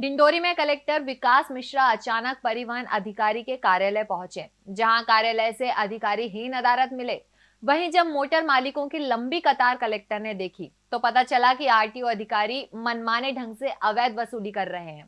डिंडोरी में कलेक्टर विकास मिश्रा अचानक परिवहन अधिकारी के कार्यालय पहुँचे, जहाँ कार्यालय से अधिकारी ही नदारत मिले। वहीं जब मोटर मालिकों की लंबी कतार कलेक्टर ने देखी तो पता चला कि आरटीओ अधिकारी मनमाने ढंग से अवैध वसूली कर रहे हैं,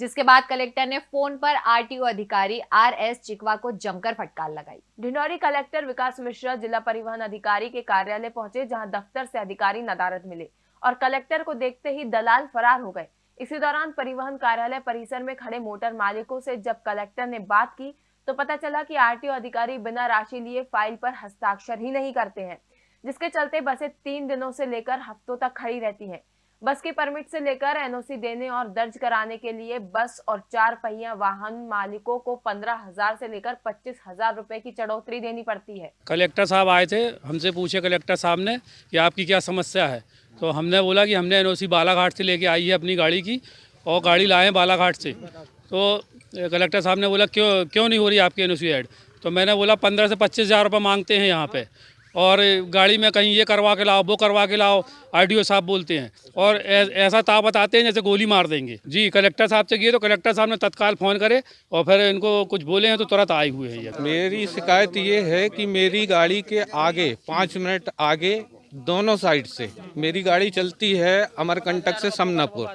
जिसके बाद कलेक्टर ने फ़ोन पर आरटीओ अधिकारी आर एस चिकवा को जमकर फटकार लगाई। ढिंडोरी कलेक्टर विकास मिश्रा जिला परिवहन अधिकारी के कार्यालय पहुँचे, जहाँ दफ्तर से अधिकारी नदारत मिले और कलेक्टर को देखते ही दलाल फरार हो गए। इसी दौरान परिवहन कार्यालय परिसर में खड़े मोटर मालिकों से जब कलेक्टर ने बात की तो पता चला कि आरटीओ अधिकारी बिना राशि लिए फ़ाइल पर हस्ताक्षर ही नहीं करते हैं, जिसके चलते बसें तीन दिनों से लेकर हफ्तों तक खड़ी रहती हैं। बस के परमिट से लेकर एनओसी देने और दर्ज कराने के लिए बस और चार पहिया वाहन मालिकों को पंद्रह हज़ार से लेकर पच्चीस हज़ार रुपए की चढ़ोतरी देनी पड़ती है। कलेक्टर साहब आए थे, हमसे पूछे कलेक्टर साहब ने कि आपकी क्या समस्या है? तो हमने बोला कि हमने एनओसी बालाघाट से लेके आई है अपनी गाड़ी की और गाड़ी लाए बालाघाट से। तो कलेक्टर साहब ने बोला, क्यों क्यों नहीं हो रही आपकी एनओसी ऐड? तो मैंने बोला, पंद्रह से पच्चीस हज़ार रुपये मांगते हैं यहाँ पे और गाड़ी में कहीं ये करवा के लाओ, वो करवा के लाओ, आरटीओ साहब बोलते हैं और ऐसा ताव बताते हैं जैसे गोली मार देंगे। जी, कलेक्टर साहब से किए तो कलेक्टर साहब ने तत्काल फ़ोन करे और फिर इनको कुछ बोले हैं तो तुरंत आए हुए हैं मेरी शिकायत ये है कि मेरी गाड़ी के आगे, पाँच मिनट आगे दोनों साइड से। मेरी गाड़ी चलती है अमरकंटक से समनापुर,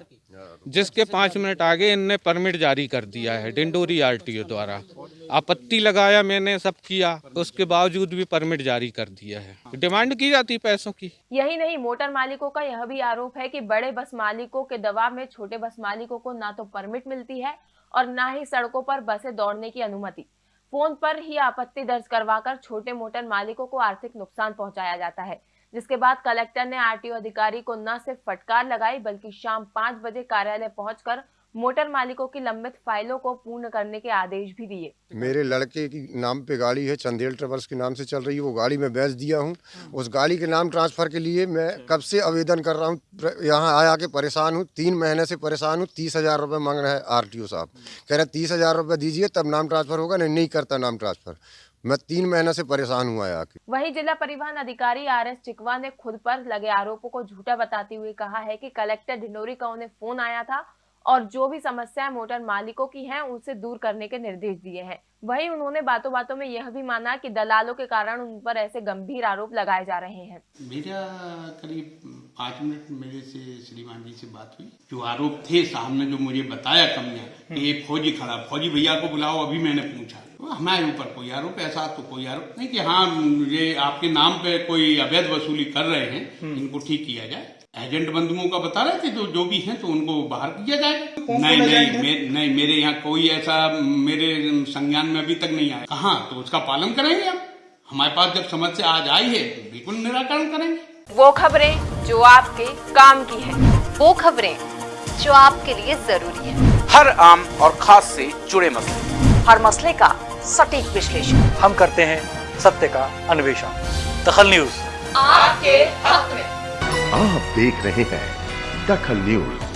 जिसके पाँच मिनट आगे इनने परमिट जारी कर दिया है डिंडोरी आरटीओ द्वारा। आपत्ति लगाया मैंने, सब किया, उसके बावजूद भी परमिट जारी कर दिया है। डिमांड की जाती पैसों की। यही नहीं, मोटर मालिकों का यह भी आरोप है कि बड़े बस मालिकों के दबाव में छोटे बस मालिकों को ना तो परमिट मिलती है और ना ही सड़कों पर बसें दौड़ने की अनुमति। फ़ोन पर ही आपत्ति दर्ज करवाकर छोटे मोटर मालिकों को आर्थिक नुकसान पहुँचाया जाता है। जिसके बाद कलेक्टर ने आरटीओ अधिकारी को न सिर्फ़ फटकार लगाई बल्कि शाम पाँच बजे कार्यालय पहुंचकर मोटर मालिकों की लंबित फाइलों को पूर्ण करने के आदेश भी दिए। मेरे लड़के की नाम पे गाड़ी है चंदेल ट्रेवल्स के नाम से चल रही है वो गाड़ी मैं बेच दिया हूँ। उस गाड़ी के नाम ट्रांसफ़र के लिए मैं कब से आवेदन कर रहा हूँ यहाँ आया के परेशान हूँ तीन महीने से परेशान हूँ तीस हज़ार रुपये मांग रहे हैं आर साहब। कह रहे हैं तीस हज़ार रुपये दीजिए तब नाम ट्रांसफ़र होगा नहीं नहीं करता नाम ट्रांसफ़र। मैं तीन महीने से परेशान हुआ है आके। वही जिला परिवहन अधिकारी आर एस चिकवा ने खुद पर लगे आरोपों को झूठा बताते हुए कहा है कि कलेक्टर ढिंडोरी का उन्हें फ़ोन आया था और जो भी समस्याएँ मोटर मालिकों की हैं उनसे दूर करने के निर्देश दिए हैं। वहीं उन्होंने बातों बातों में यह भी माना कि दलालों के कारण उन पर ऐसे गंभीर आरोप लगाए जा रहे हैं। मेरा करीब पाँच मिनट मेरे से श्रीमान जी से बात हुई। जो आरोप थे सामने जो मुझे बताया कमियाँ ये फौजी खड़ा फौजी भैया को बुलाओ अभी मैंने पूछा। हमारे ऊपर कोई आरोप ऐसा तो कोई आरोप नहीं कि हाँ ये आपके नाम पे कोई अवैध वसूली कर रहे हैं हम्म। इनको ठीक किया जाए। एजेंट बंधुओं का बता रहे थे जो जो भी हैं तो उनको बाहर किया जाए नहीं नहीं मे, नहीं मेरे यहाँ कोई ऐसा मेरे संज्ञान में अभी तक नहीं आया। कहा? तो उसका पालन करेंगे हम। हमारे पास जब समस्या आज आई है तो बिल्कुल निराकरण करेंगे। वो खबरें जो आपके काम की है वो खबरें जो आपके लिए ज़रूरी है। हर आम और खास से जुड़े मसले। हर मसले का सटीक विश्लेषण। हम करते हैं सत्य का अन्वेषण। दखल न्यूज़। आपके हक में। आप देख रहे हैं दखल न्यूज़।